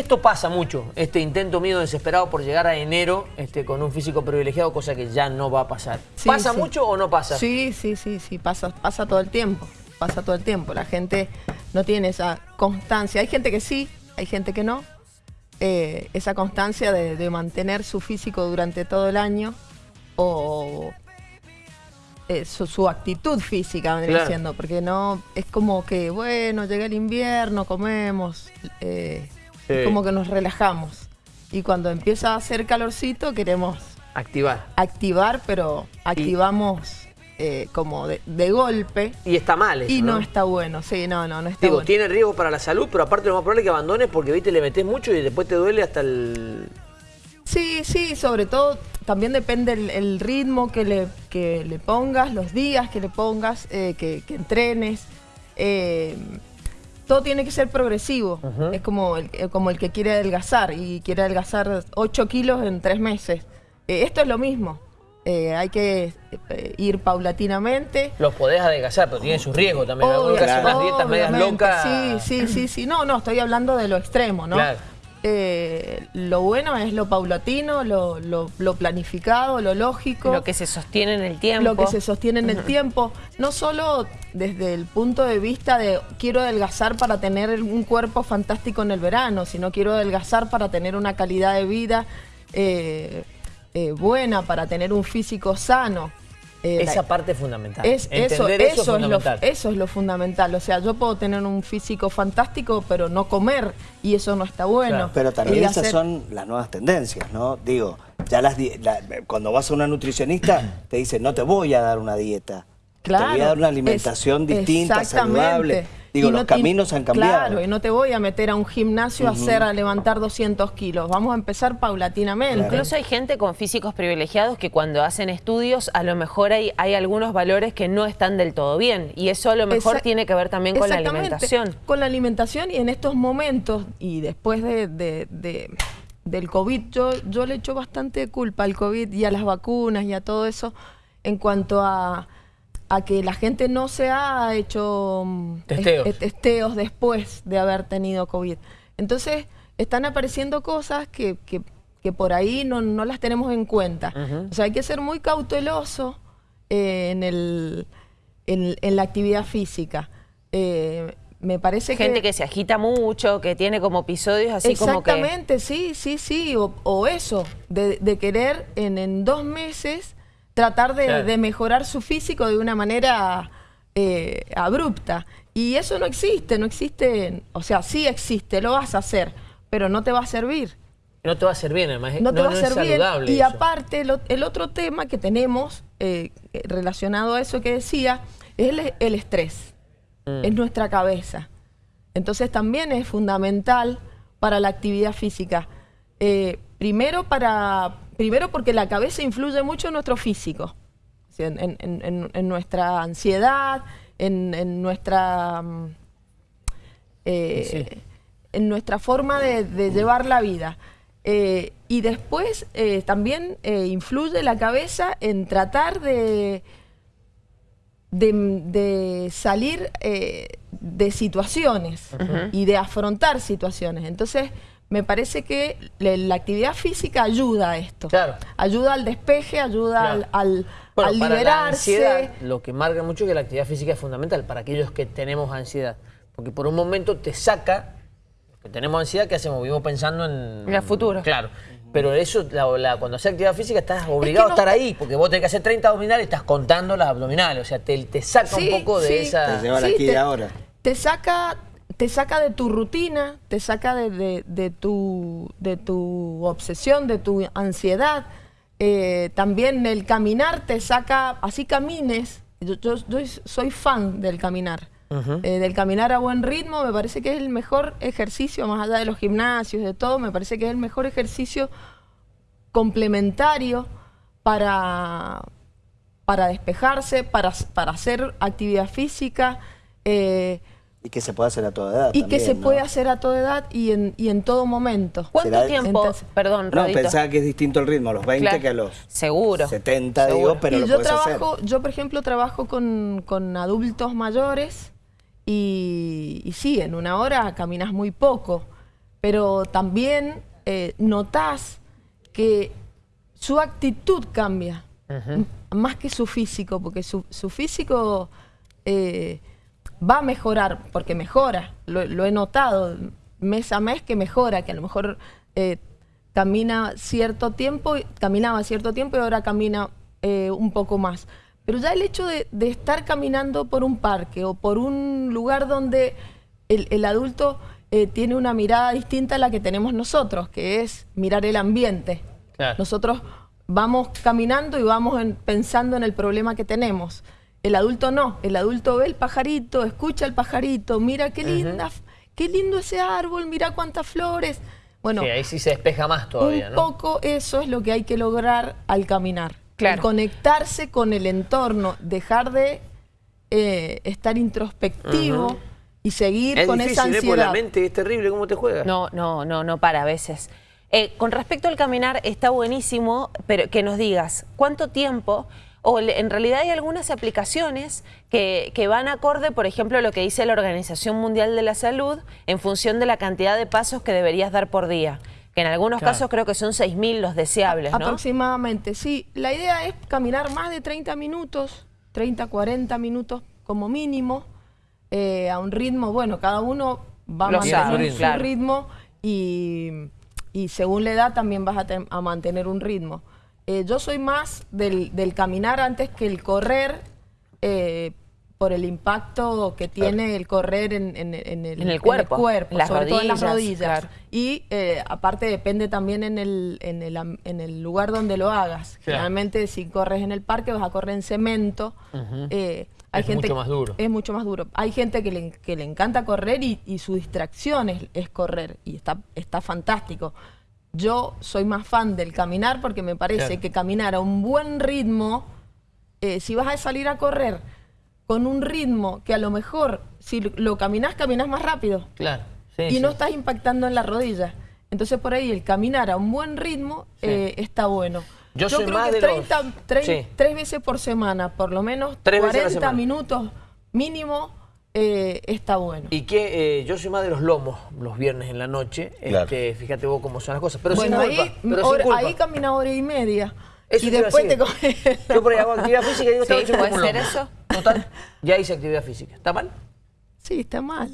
Esto pasa mucho, este intento mío desesperado por llegar a enero este, con un físico privilegiado, cosa que ya no va a pasar. Sí, ¿Pasa sí. mucho o no pasa? Sí, sí, sí, sí, pasa, pasa todo el tiempo, pasa todo el tiempo. La gente no tiene esa constancia. Hay gente que sí, hay gente que no. Eh, esa constancia de, de mantener su físico durante todo el año o eh, su, su actitud física, vendría Claro. siendo, porque no, es como que, bueno, llega el invierno, comemos, eh, Sí. como que nos relajamos. Y cuando empieza a hacer calorcito queremos Activar. activar, pero activamos eh, como de, de golpe Y está mal eso, y no, ¿no? está bueno. Sí, no, no, no está Digo, bueno. tiene riesgo para la salud, pero aparte lo más probable es que abandones porque, viste, le metes mucho y después te duele hasta el... Sí, sí, sobre todo también depende el, el ritmo que le, que le pongas, los días que le pongas, eh, que, que entrenes. eh, todo tiene que ser progresivo. Es como el, eh, como el que quiere adelgazar y quiere adelgazar 8 kilos en 3 meses. Eh, esto es lo mismo. Eh, hay que eh, ir paulatinamente. Los podés adelgazar, pero tiene sus riesgos también. Unas dietas medias locas. Sí, sí, sí, sí. No, no, estoy hablando de lo extremo, ¿no? Claro. Eh, lo bueno es lo paulatino, lo, lo- lo planificado, lo lógico. Lo que se sostiene en el tiempo. Lo que se sostiene en el tiempo, no solo desde el punto de vista de quiero adelgazar para tener un cuerpo fantástico en el verano, sino quiero adelgazar para tener una calidad de vida eh, eh, buena, para tener un físico sano. Eh, la- Esa parte es fundamental. es, eso, eso, eso, es es lo, fundamental. eso es lo fundamental. O sea, yo puedo tener un físico fantástico, pero no comer, y eso no está bueno. Claro. Pero también Y esas hacer- son las nuevas tendencias, ¿no? Digo, ya las di- la- cuando vas a una nutricionista te dice, no te voy a dar una dieta. te voy Claro, a dar una es- alimentación distinta, exactamente. saludable. Digo, Y los no- y- caminos han cambiado. Claro, y no te voy a meter a un gimnasio a hacer, a levantar 200 kilos. Vamos a empezar paulatinamente. Incluso hay gente con físicos privilegiados que cuando hacen estudios a lo mejor hay, hay algunos valores que no están del todo bien y eso a lo mejor Exact- tiene que ver también con la alimentación. Con la alimentación y en estos momentos y después de, de- de- del COVID, yo, yo le echo bastante culpa al COVID y a las vacunas y a todo eso en cuanto a, a que la gente no se ha hecho mm, Testeos. testeos después de haber tenido COVID. Entonces están apareciendo cosas que, que- que por ahí no, no las tenemos en cuenta. O sea, hay que ser muy cauteloso eh, en, el, en, en la actividad física. Eh, me parece Gente que se agita mucho, que tiene como episodios así como que... Exactamente, sí, sí, sí. O, o eso, de, de querer en, en dos meses tratar de, Claro. de mejorar su físico de una manera eh, abrupta. Y eso no existe, no existe, o sea, sí existe, lo vas a hacer, pero no te va a servir. No te va a bien, además. No te va a es servir. saludable Y eso. aparte, el, otro tema que tenemos eh, eh, relacionado a eso que decía es el, el estrés. Mm. Es nuestra cabeza. Entonces también es fundamental para la actividad física. Eh, primero, para, primero porque la cabeza influye mucho en nuestro físico. En, en- en- en nuestra ansiedad, en, nuestra... mm, eh, Sí. en nuestra forma de, de llevar la vida. Eh, y después eh, también influye la cabeza en tratar de, de, de salir de situaciones y de afrontar situaciones. Entonces, me parece que le- la actividad física ayuda a esto. Claro. Ayuda al despeje, ayuda Claro. al, al, Bueno, al para la liberarse. ansiedad, lo que marca mucho es que la actividad física es fundamental para aquellos que tenemos ansiedad. Porque por un momento te saca, que tenemos ansiedad, ¿qué hacemos? Vivimos pensando en... En el futuro. Claro. Pero eso, la- la- cuando haces actividad física, estás obligado no- a estar ahí, porque vos tenés que hacer 30 abdominales y estás contando las abdominales. O sea, te, te saca Sí, un poco de sí. esa... Te lleva aquí te, ahora. Te saca, te saca de tu rutina, te saca de, de- de tu, de tu obsesión, de tu ansiedad. Eh, también el caminar te saca, así camines. Yo, yo- yo soy fan del caminar. Eh, del caminar a buen ritmo, me parece que es el mejor ejercicio, más allá de los gimnasios, de todo, me parece que es el mejor ejercicio complementario para, para despejarse, para, para hacer actividad física eh, Y que se puede hacer a toda edad y que se ¿no? puede hacer a toda edad y en, y en todo momento. ¿Cuánto tiempo? Entonces- Perdón, No, Rodito. pensaba que es distinto el ritmo a los 20 Claro. que a los Seguro. 70, digo, Seguro. pero y lo yo trabajo, hacer. yo por ejemplo trabajo con, con adultos mayores y, y sí, en una hora caminas muy poco. pero también eh, notás que su actitud cambia, más que su físico, porque su, su físico eh, va a mejorar, porque mejora, lo, lo he notado mes a mes que mejora, que a lo mejor eh, camina cierto tiempo, caminaba cierto tiempo y ahora camina eh, un poco más. Pero ya el hecho de, de estar caminando por un parque o por un lugar donde el, el adulto eh, tiene una mirada distinta a la que tenemos nosotros, que es mirar el ambiente. Claro. Nosotros vamos caminando y vamos en- pensando en el problema que tenemos. El adulto no, el adulto ve el pajarito, escucha el pajarito, mira qué linda, qué lindo ese árbol, mira cuántas flores. Bueno, Sí, ahí sí se despeja más todavía, un ¿no? poco eso es lo que hay que lograr al caminar. Claro. El conectarse con el entorno, dejar de eh, estar introspectivo y seguir Es con difícil, esa ¿eh? Porque la ansiedad. mente es terrible cómo te juega. No, no, no, no para a veces. Eh, con respecto al caminar, está buenísimo, pero que nos digas cuánto tiempo, o en realidad hay algunas aplicaciones que, que van acorde, por ejemplo, a lo que dice la Organización Mundial de la Salud, en función de la cantidad de pasos que deberías dar por día. Que en algunos Claro. casos creo que son 6.000 los deseables, ¿no? Aproximadamente, sí. La idea es caminar más de 30 minutos, 30, 40 minutos como mínimo, eh, a un ritmo, bueno, cada uno va a mantener su claro. ritmo y, y según la edad también vas a, ten- a mantener un ritmo. Eh, yo soy más del, del caminar antes que el correr, eh, por el impacto que tiene el correr en, en- en el, En el cuerpo, las sobre todo en las rodillas, rodillas. claro. Y eh, aparte depende también en el, en, el, am- en el lugar donde lo hagas. Claro. Generalmente si corres en el parque vas a correr en cemento. Eh, hay Es gente, mucho más duro. Es mucho más duro. Hay gente que le, que le encanta correr y, y su distracción es, es correr y está, está fantástico. Yo soy más fan del caminar porque me parece Claro. que caminar a un buen ritmo, eh, si vas a salir a correr con un ritmo que a lo mejor si lo- caminas, caminas más rápido Claro. Sí, y sí. no estás impactando en la rodilla. Entonces por ahí el caminar a un buen ritmo Sí. eh, está bueno. Yo soy creo más que de los- 30, trein- Sí. tres veces por semana, por lo menos Tres veces a la 40 semana. minutos mínimo, eh, está bueno. Y que eh, yo soy más de los lomos los viernes en la noche. Claro. Este, fíjate vos cómo son las cosas. Pero bueno, sin culpa. ahí, pero sin hora- culpa. ahí camina hora y media. Eso y después te coges. Yo por ahí hago actividad física y digo, esta Sí, noche puede como ser lomo. eso. Total, ya hice actividad física. ¿Está mal? Sí, está mal.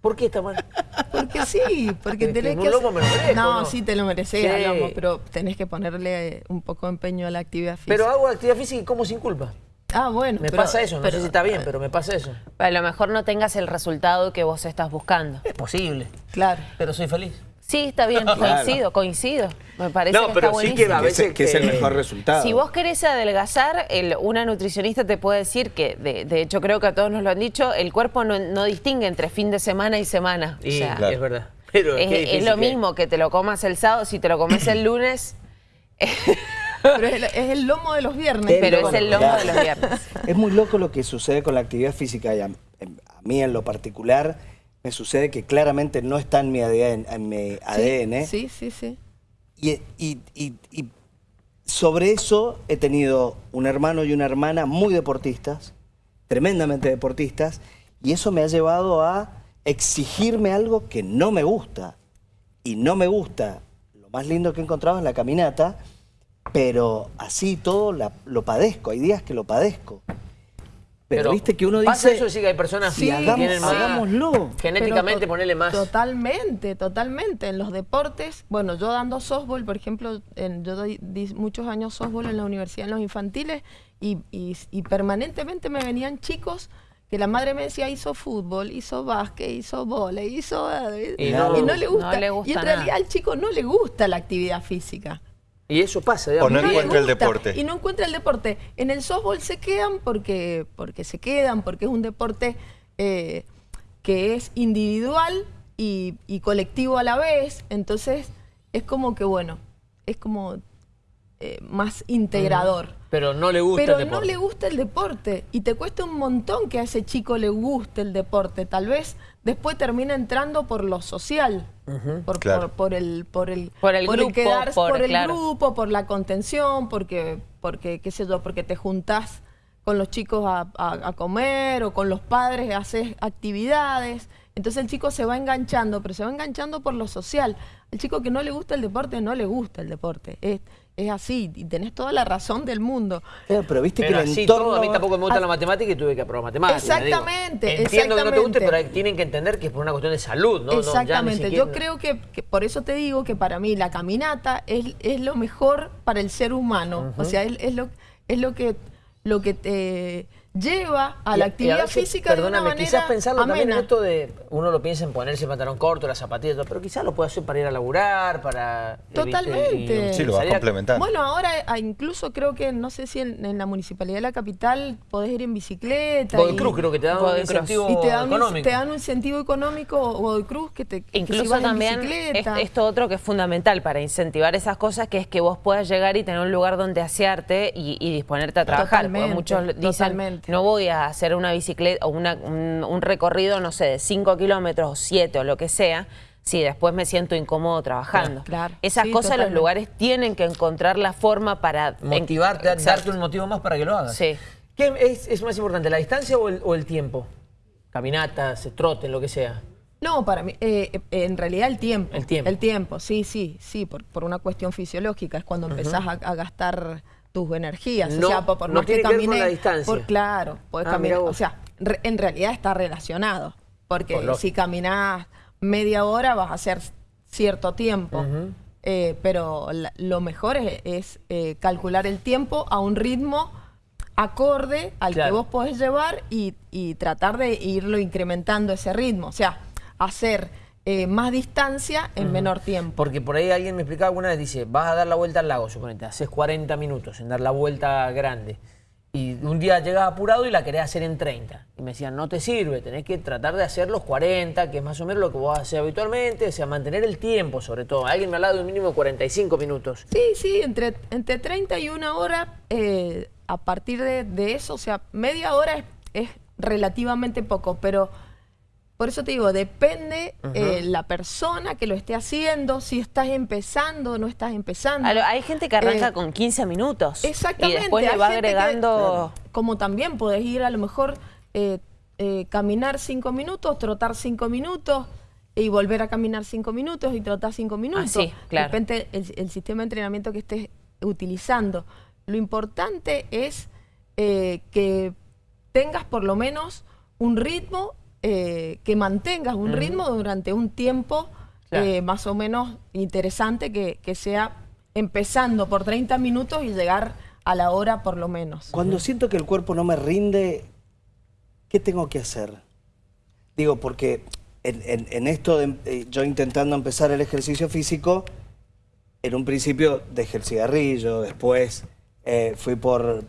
¿Por qué está mal? Porque sí, porque Es que tenés un que... lomo me lo merezco, no, ¿no? sí te lo mereces Sí. lomo, pero tenés que ponerle un poco de empeño a la actividad física. Pero hago actividad física y como sin culpa. Ah, bueno. Me pero- pasa eso, no pero- sé si está bien, pero me pasa eso. A lo mejor no tengas el resultado que vos estás buscando. Es posible, Claro. pero soy feliz. Sí, está bien, coincido, coincido. Me parece No, que pero está sí buenísimo. que a Que es, veces que es el mejor resultado. Si vos querés adelgazar, el- una nutricionista te puede decir que, de, de hecho creo que a todos nos lo han dicho, el cuerpo no, no distingue entre fin de semana y semana. O Y sea, Claro. es verdad. Pero es, es lo mismo que te lo comas el sábado, si te lo comes el lunes, Pero es el, es el lomo de los viernes. Pero es el lomo de los viernes. Es muy loco lo que sucede con la actividad física y a, en- a mí en lo particular me sucede que claramente no está en mi ADN, en mi ADN Sí, sí, sí. Y, y- y- y sobre eso he tenido un hermano y una hermana muy deportistas, tremendamente deportistas, y eso me ha llevado a exigirme algo que no me gusta. Y no me gusta. Lo más lindo que he encontrado es la caminata, pero así todo la- lo padezco. Hay días que lo padezco. Pero, viste que uno Pasa dice, eso, sí que hay personas sí, que hagamos- tienen más... hagámoslo. Genéticamente ponerle más... Totalmente, totalmente. En los deportes, bueno, yo dando softball, por ejemplo, en- yo doy, di muchos años softball en la universidad, en los infantiles, y, y- y permanentemente me venían chicos que la madre me decía hizo fútbol, hizo básquet, hizo volei, hizo... eh, Y Y, no- no, le gusta. no le gusta y en nada. realidad al chico no le gusta la actividad física. Y eso pasa, O digamos. no le encuentra el deporte. Y no encuentra el deporte. En el softball se quedan porque, porque se quedan, porque es un deporte eh, que es individual y, y colectivo a la vez. Entonces es como que, bueno, es como eh, más integrador. Pero no le gusta Pero el no deporte. le gusta el deporte y te cuesta un montón que a ese chico le guste el deporte. Tal vez después termina entrando por lo social, por, Claro. por, por el por el Por el grupo, quedarse, por- por, el claro. grupo, por la contención, porque porque qué sé yo, porque te juntás con los chicos a, a- a comer o con los padres haces actividades Entonces el chico se va enganchando, pero se va enganchando por lo social. El chico que no le gusta el deporte, no le gusta el deporte. Es, es así, y tenés toda la razón del mundo. Pero viste Pero que el así entorno... todo, a mí tampoco me gusta Ah. la matemática y tuve que aprobar matemáticas. digo. Exactamente, Entiendo que no te guste, pero hay- tienen que entender que es por una cuestión de salud, ¿no? No, ya ni Exactamente, siquiera- yo creo que, que por eso te digo que para mí la caminata es, es lo mejor para el ser humano. O sea, es, es lo, es lo que lo que te lleva a Y- la y actividad veces, física de una perdóname, manera quizás pensarlo también en amena. esto de, uno lo piensa en ponerse el pantalón corto, las zapatillas, todo, pero quizás lo puede hacer para ir a laburar, para... eh, Totalmente. y- Sí, lo vas complementando. Bueno, ahora ah, incluso creo que, no sé si en, en la municipalidad de la capital podés ir en bicicleta. Godoy Cruz creo que te da un incentivo y te dan, un, económico. te dan un incentivo económico Godoy Cruz que te que si Incluso vas en también es- bicicleta. esto otro que es fundamental para incentivar esas cosas, que es que vos puedas llegar y tener un lugar donde asearte y, y disponerte a trabajar. Totalmente, muchos dicen, totalmente. No voy a hacer una bicicleta o una- un, un recorrido, no sé, de 5 kilómetros o 7 o lo que sea, si después me siento incómodo trabajando. Claro, Esas sí, cosas los lugares tienen que encontrar la forma para... Motivarte, darte un motivo más para que lo hagas. Sí. ¿Qué es, es más importante, la distancia o el, o el tiempo? Caminatas, trote, lo que sea. No, para mí, eh, eh, en realidad el tiempo. El tiempo. El tiempo, sí, sí, sí, por, por una cuestión fisiológica. Es cuando empezás a, a gastar tus energías. No, o sea, por, por no más que tiene que ver con camines. la distancia. por- claro, puedes Ah, caminar. O sea, re- en realidad está relacionado. Porque Por si caminás media hora vas a hacer cierto tiempo. Eh, pero la- lo mejor es, es, eh, calcular el tiempo a un ritmo acorde al que vos podés llevar y, y tratar de irlo incrementando ese ritmo. O sea, hacer eh, más distancia en menor tiempo. Porque por ahí alguien me explicaba alguna vez, dice, vas a dar la vuelta al lago, suponete, haces 40 minutos en dar la vuelta grande. Y un día llegas apurado y la querés hacer en 30. Y me decían, no te sirve, tenés que tratar de hacer los 40, que es más o menos lo que vos haces habitualmente, o sea, mantener el tiempo sobre todo. Alguien me hablaba de un mínimo de 45 minutos. Sí, sí, entre, entre 30 y una hora, eh, a partir de, de eso, o sea, media hora es, es relativamente poco, pero por eso te digo, depende eh, la persona que lo esté haciendo, si estás empezando o no estás empezando. Lo- Hay gente que arranca Eh, con 15 minutos Exactamente. y después le va que- agregando... como también podés ir a lo mejor eh, eh, caminar cinco minutos, trotar cinco minutos y volver a caminar cinco minutos y trotar cinco minutos. sí, claro. Depende el, el sistema de entrenamiento que estés utilizando. Lo importante es eh, que tengas por lo menos un ritmo, eh, que mantengas un ritmo durante un tiempo Claro. eh, más o menos interesante que, que sea empezando por 30 minutos y llegar a la hora por lo menos. Cuando siento que el cuerpo no me rinde, ¿qué tengo que hacer? Digo, porque en, en- en esto, de, eh, yo intentando empezar el ejercicio físico, en un principio dejé el cigarrillo, después eh, fui por un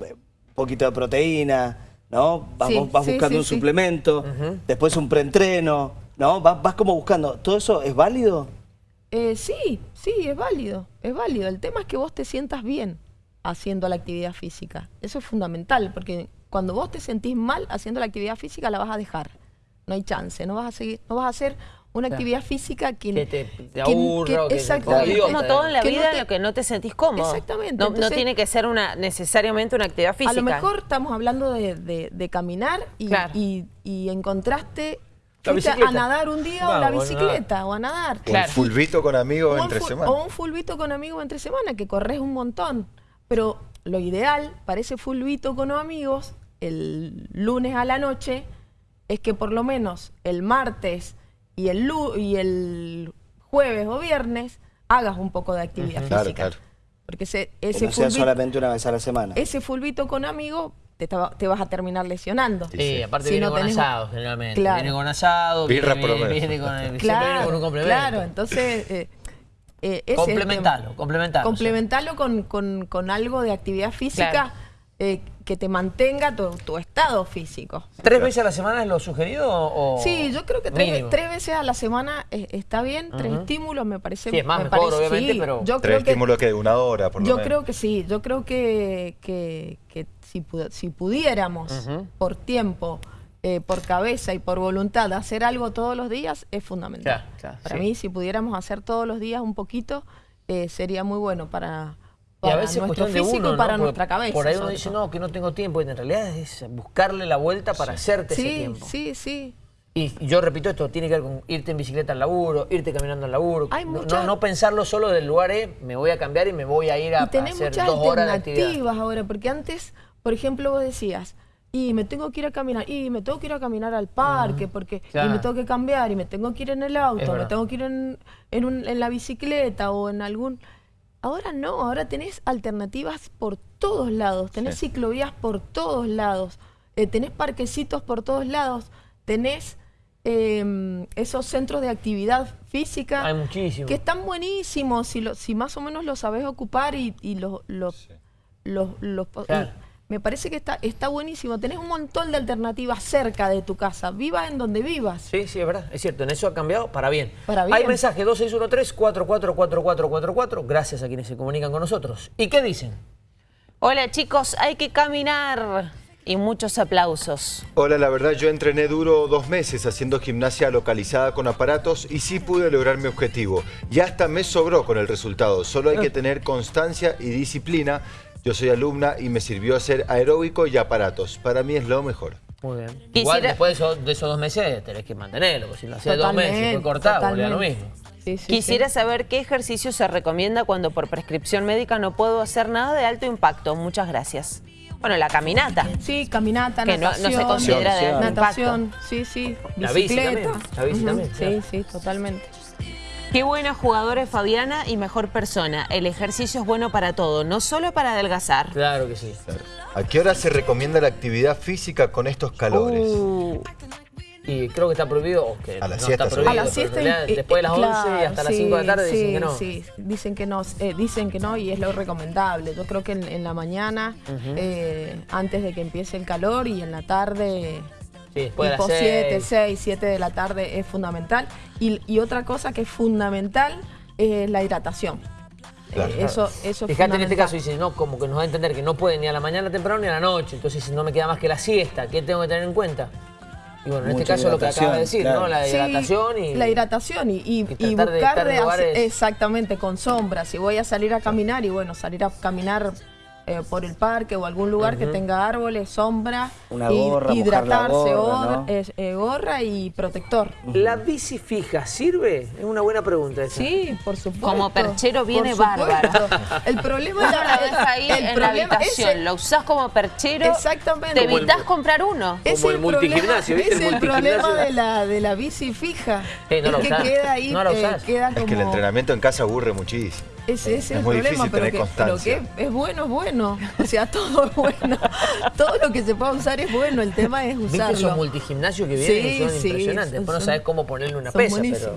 poquito de proteína, ¿no? Vas, Sí, vas sí, buscando sí, un sí. suplemento, después un preentreno, ¿no? Vas, vas como buscando. ¿Todo eso es válido? Eh, sí, sí, es válido, es válido. El tema es que vos te sientas bien haciendo la actividad física. Eso es fundamental, porque cuando vos te sentís mal haciendo la actividad física, la vas a dejar. No hay chance, no vas a seguir, no vas a hacer una Claro. actividad física que, Que te- te que- aburra o que te exactamente. Como todo en la Que no vida te- en lo que no te sentís cómodo. Exactamente, No, tiene que ser una necesariamente una actividad física. A lo mejor estamos hablando de, de- de caminar y, Claro. y- y encontraste a nadar un día o la bicicleta o a nadar. O Claro. un fulbito con amigos entre semana. O un fulbito con amigos entre semana, que corres un montón. Pero lo ideal para ese fulbito con amigos, el lunes a la noche, es que por lo menos el martes y el, lu- y el jueves o viernes hagas un poco de actividad Claro, física. claro. Porque ese, Que ese, no sea fulbito, solamente una vez a la semana. ese fulbito con amigos te, te vas a terminar lesionando. Sí, sí. aparte Si viene no con tenés- asado generalmente. Claro. Viene con asado, Birra viene, con, viene Claro, con un complemento. claro, entonces eh, eh, ese Complementalo, complementalo, Complementalo con, con- con algo de actividad física Claro. eh, que te mantenga tu, tu estado físico. ¿Tres veces a la semana es lo sugerido o Sí, yo creo que tres, tres veces a la semana eh, está bien, tres estímulos me parece. Sí, es más me mejor, parece- obviamente, sí, pero- yo Tres estímulos que de una hora, por lo yo menos. creo que sí, yo creo que, que, que si, si pudiéramos por tiempo, eh, por cabeza y por voluntad hacer algo todos los días es fundamental. Claro, claro, para sí. mí, si pudiéramos hacer todos los días un poquito, eh, sería muy bueno para, Y a veces es nuestro físico uno, y para nuestra cabeza. Por ahí uno dice, no, que no tengo tiempo. Y en realidad es buscarle la vuelta para hacerte ese tiempo. sí, sí. Y yo repito esto, tiene que ver con irte en bicicleta al laburo, irte caminando al laburo. Hay no, muchas- no, no pensarlo solo del lugar, eh, me voy a cambiar y me voy a ir a, y tenés hacer muchas dos horas de actividad. ahora, porque antes, por ejemplo, vos decías, y me tengo que ir a caminar, y me tengo que ir a caminar al parque, porque y me tengo que cambiar, y me tengo que ir en el auto, me tengo que ir en, en, un- en la bicicleta o en algún... Ahora no, ahora tenés alternativas por todos lados, tenés Sí. ciclovías por todos lados, eh, tenés parquecitos por todos lados, tenés eh, esos centros de actividad física Hay muchísimo. que están buenísimos si, lo- si más o menos lo sabes ocupar y, y los... los- los- los- Claro. Me parece que está, está buenísimo. Tenés un montón de alternativas cerca de tu casa. Vivas en donde vivas. Sí, sí, es verdad, es cierto, en eso ha cambiado para bien. Para bien. Hay mensaje 2613-444444, gracias a quienes se comunican con nosotros. ¿Y qué dicen? Hola chicos, hay que caminar. Y muchos aplausos. Hola, la verdad yo entrené duro dos meses haciendo gimnasia localizada con aparatos y sí pude lograr mi objetivo. Y hasta me sobró con el resultado. Solo hay que tener constancia y disciplina. Yo soy alumna y me sirvió hacer aeróbico y aparatos. Para mí es lo mejor. Muy bien. Quisiera- Igual después de esos, de esos dos meses tenés que mantenerlo, porque si lo hacías dos meses y fue cortado, volvía a lo totalmente. mismo. Sí, sí, Quisiera sí. saber qué ejercicio se recomienda cuando por prescripción médica no puedo hacer nada de alto impacto. Muchas gracias. Bueno, la caminata. Sí, caminata, Que no- no se natación. considera de alto Natación, sí, sí. La bici Bicicleta. también, la bici también, Sí, claro. sí, totalmente. Qué buena jugadora es Fabiana y mejor persona. El ejercicio es bueno para todo, no solo para adelgazar. Claro que sí. ¿A qué hora se recomienda la actividad física con estos calores? Uh, Y creo que está prohibido, o que A la no siesta está sobre prohibido, A la pero pero siesta en realidad y- después de las y- 11 y hasta claro, las 5 de la tarde sí, dicen que no. Sí, dicen que no, eh, dicen que no y es lo recomendable. Yo creo que en, en la mañana, eh, antes de que empiece el calor y en la tarde, Sí, tipo las 7, 6. 6, 7 de la tarde es fundamental. Y, y otra cosa que es fundamental es la hidratación. Claro. Eh, eso, eso es Fíjate en este caso, dice, no, como que nos va a entender que no puede ni a la mañana temprano ni a la noche. Entonces no me queda más que la siesta. ¿Qué tengo que tener en cuenta? Y bueno, en este caso lo que acaba de decir, ¿no? La Sí, hidratación y... la hidratación y, y- y y tratar de buscar de hacer- exactamente con sombra. Si voy a salir a caminar y bueno, salir a caminar eh, por el parque o algún lugar que tenga árboles, sombra, Una gorra, la hidratarse, gorra, gorra, ¿no? es- eh, gorra y protector. ¿La bici fija sirve? Es una buena pregunta esa. Sí, por supuesto. Como perchero viene bárbaro. El problema es lo deja ahí el en la problema habitación, ese- lo usás como perchero, Exactamente. te evitás comprar uno. Es Como el problema- multigimnasio, ¿viste? Es El el problema multigimnasio. de la, de la bici fija. Sí, no la es que usás. queda ahí, No la eh, Es que el entrenamiento en casa aburre muchísimo. Ese, ese es, Es el muy problema, pero tener que, pero que es bueno, es bueno. O sea, todo es bueno. todo lo que se pueda usar es bueno. El tema es ¿Viste usarlo. esos multigimnasios que vienen Sí, son sí, impresionantes? son- Después no sabes cómo ponerle una Son pesa, pero...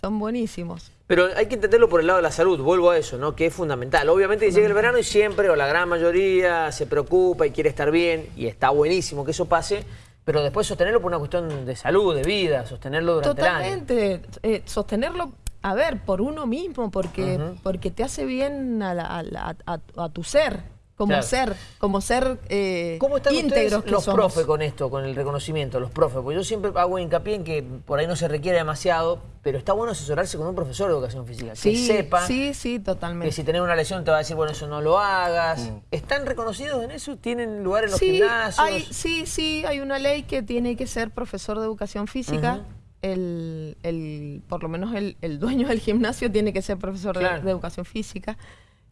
Son buenísimos. Pero hay que entenderlo por el lado de la salud, vuelvo a eso, ¿no? Que es fundamental. Obviamente llega el verano y siempre, o la gran mayoría, se preocupa y quiere estar bien, y está buenísimo que eso pase, pero después sostenerlo por una cuestión de salud, de vida, sostenerlo durante el año. Totalmente. eh, sostenerlo, a ver, por uno mismo, porque, porque te hace bien a, la- a la- a- a tu ser, como Claro. ser, como ser eh, ¿Cómo están íntegros ustedes que los somos. profes con esto, con el reconocimiento, los profes? Porque yo siempre hago hincapié en que por ahí no se requiere demasiado, pero está bueno asesorarse con un profesor de educación física, Sí, que sepa sí, sí, que totalmente. si tenés una lesión te va a decir, bueno, eso no lo hagas. Mm. ¿Están reconocidos en eso? ¿Tienen lugar en los sí, gimnasios? hay, sí, sí, hay una ley que tiene que ser profesor de educación física. El, el- por lo menos el, el dueño del gimnasio tiene que ser profesor de- Claro. de, educación física.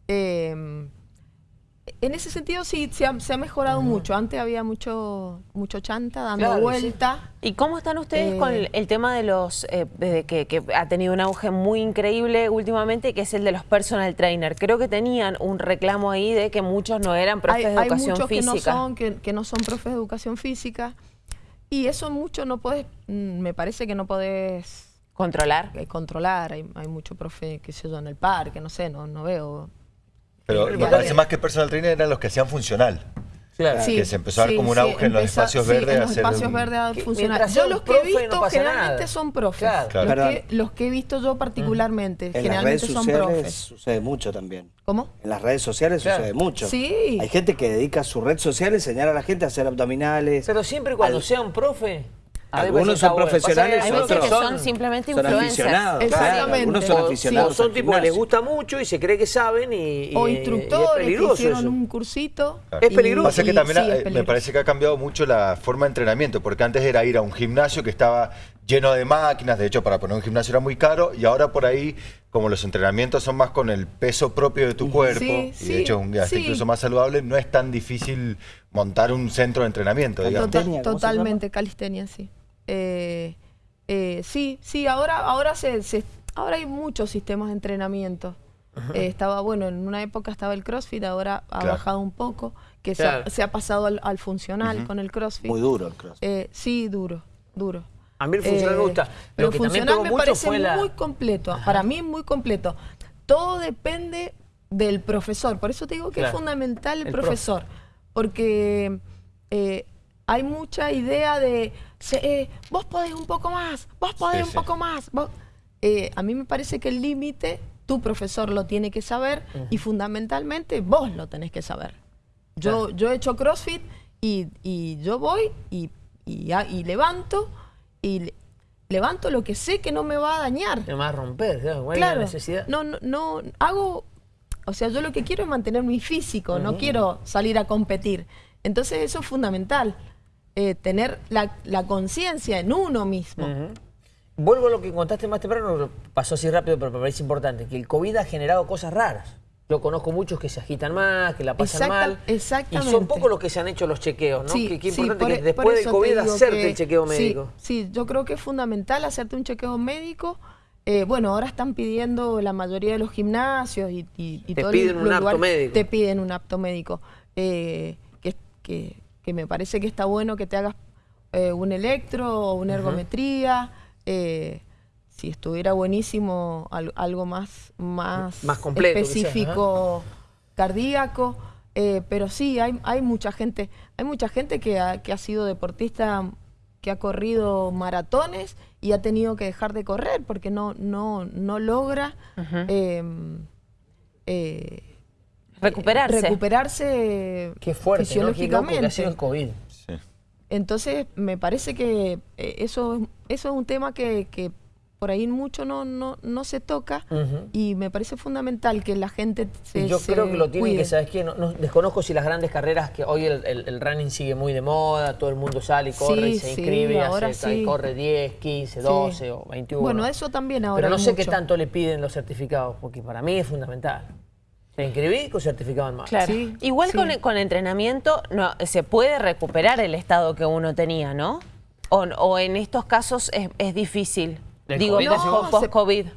Eh, en ese sentido sí se ha, se ha mejorado mucho. Antes había mucho, mucho chanta dando Claro, sí. vuelta. ¿Y cómo están ustedes Eh, con el, el tema de los, eh, de que, que ha tenido un auge muy increíble últimamente, que es el de los personal trainer? Creo que tenían un reclamo ahí de que muchos no eran profes hay, de hay educación muchos que no, física. son, que, que no son profes de educación física. Y eso mucho no puedes, mm, me parece que no podés Controlar. eh, controlar. Hay, hay mucho profe, que se yo, en el parque, no sé, no, no veo. Pero Sí, me claro. parece más que personal trainer eran los que hacían funcional. Claro. Sí, que se empezó a dar sí, como un sí, auge en los empezó- espacios sí, verdes En los espacios un- verdes a Que funcionar. Yo los que he no visto generalmente nada. son profes. Claro. Claro. Los, que, los que he visto yo particularmente, En las generalmente redes son sociales profes. sucede mucho también. ¿Cómo? En las redes sociales Claro. sucede mucho. Sí. Hay gente que dedica su red social a enseñar a la gente a hacer abdominales. Pero siempre cuando Al- sea un profe, Algunos son profesionales, Hay veces que otros son simplemente son influencers. aficionados. Claro, algunos son O- aficionados. O son tipos que les gusta mucho y se cree que saben y, y- O y es instructores que hicieron eso. un cursito. Claro. Es peligroso. Pasa que y- también sí, eh, me parece que ha cambiado mucho la forma de entrenamiento, porque antes era ir a un gimnasio que estaba lleno de máquinas, de hecho para poner un gimnasio era muy caro, y ahora por ahí, como los entrenamientos son más con el peso propio de tu cuerpo, Sí, y sí, de hecho es un hasta sí. incluso más saludable, no es tan difícil montar un centro de entrenamiento. Tota- Calistenia, ¿cómo se totalmente, calistenia, sí. Eh, eh, sí, sí, ahora, ahora, se, se- ahora hay muchos sistemas de entrenamiento. Eh, estaba, bueno, en una época estaba el CrossFit, ahora ha Claro. bajado un poco, que se, ha, se ha pasado al, al funcional con el CrossFit. Muy duro el cross. Eh, sí, duro, duro. A mí el funcional me gusta. Lo Pero también funcional me parece la- muy completo. Para mí muy completo. Todo depende del profesor. Por eso te digo que Claro. es fundamental el, El profe. profesor. Porque eh, hay mucha idea de, eh, vos podés un poco más, vos podés Sí, un sí. poco más. vos-". Eh, a mí me parece que el límite tu profesor lo tiene que saber y fundamentalmente vos lo tenés que saber. Yo, yo he hecho CrossFit y, y yo voy y, y, ha- y levanto y le- levanto lo que sé que no me va a dañar. Me va a romper, claro, ¿cuál es la necesidad? no, no, no, hago, o sea, yo lo que quiero es mantener mi físico, no quiero salir a competir. Entonces eso es fundamental, eh, tener la, la conciencia en uno mismo. Vuelvo a lo que contaste más temprano, pasó así rápido, pero me parece importante, que el COVID ha generado cosas raras. Yo conozco muchos que se agitan más, que la pasan Exacta- mal. exactamente. Y son pocos los que se han hecho los chequeos, ¿no? Sí, que, que sí, importante por que e- después del COVID hacerte que- el chequeo médico. Sí, yo creo que es fundamental hacerte un chequeo médico. Eh, bueno, ahora están pidiendo la mayoría de los gimnasios y, y, y Te piden un apto médico. Te piden un apto médico. Eh, que, que- que me parece que está bueno que te hagas eh, un electro o una ergometría. eh, si estuviera buenísimo al- algo más, más, Más completo, quizás, específico cardíaco, eh, pero sí, hay, hay mucha gente, hay mucha gente que ha, que ha sido deportista, que ha corrido maratones y ha tenido que dejar de correr porque no, no, no logra eh, eh, Recuperarse. recuperarse Qué fuerte, ¿no? Qué loco que ha sido el fisiológicamente. COVID. Sí. Entonces, me parece que eh, eso, eso es un tema que, que por ahí mucho no, no, no se toca y me parece fundamental que la gente se Y yo se creo que lo tienen cuide. que, ¿sabes qué? No, no- desconozco si las grandes carreras, que hoy el, el- el running sigue muy de moda, todo el mundo sale y corre y se sí, inscribe y, ahora y sí. corre 10, 15, Sí. 12 o 21. Bueno, eso también ahora Pero no sé qué tanto le piden los certificados, porque para mí es fundamental. Te inscribí con certificado en mano. Claro. Sí, Igual sí. Con, con entrenamiento no, se puede recuperar el estado que uno tenía, ¿no? O, o en estos casos es, es difícil. ¿Del Digo, decís? post-COVID.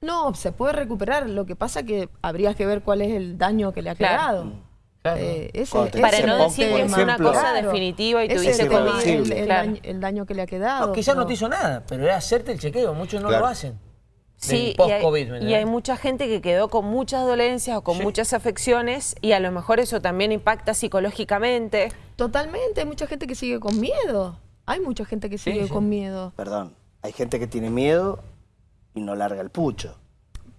No, se puede recuperar. Lo que pasa que habría que ver cuál es el daño que le ha Claro. quedado. Claro. Eh, ese- Corte. ese Para no decir que es una cosa definitiva y el, COVID. el- el el daño que le ha quedado. No, quizás no pero- te hizo nada, pero es hacerte el chequeo. Muchos no Claro. lo hacen. Sí, y hay, mucha gente que quedó con muchas dolencias o con Sí. muchas afecciones y a lo mejor eso también impacta psicológicamente. Totalmente, hay mucha gente que sigue con miedo. Hay mucha gente que sigue sí. con miedo. Perdón, hay gente que tiene miedo y no larga el pucho.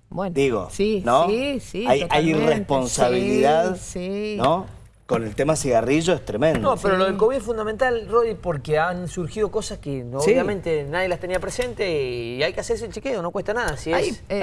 Bueno, Digo, sí, ¿no? sí, sí. Hay, hay irresponsabilidad, Sí, sí. ¿no? Con el tema cigarrillo es tremendo. No, pero lo del COVID es fundamental, Roddy, porque han surgido cosas que Sí. obviamente nadie las tenía presente y hay que hacerse el chequeo, no cuesta nada. Si Hay, es eh,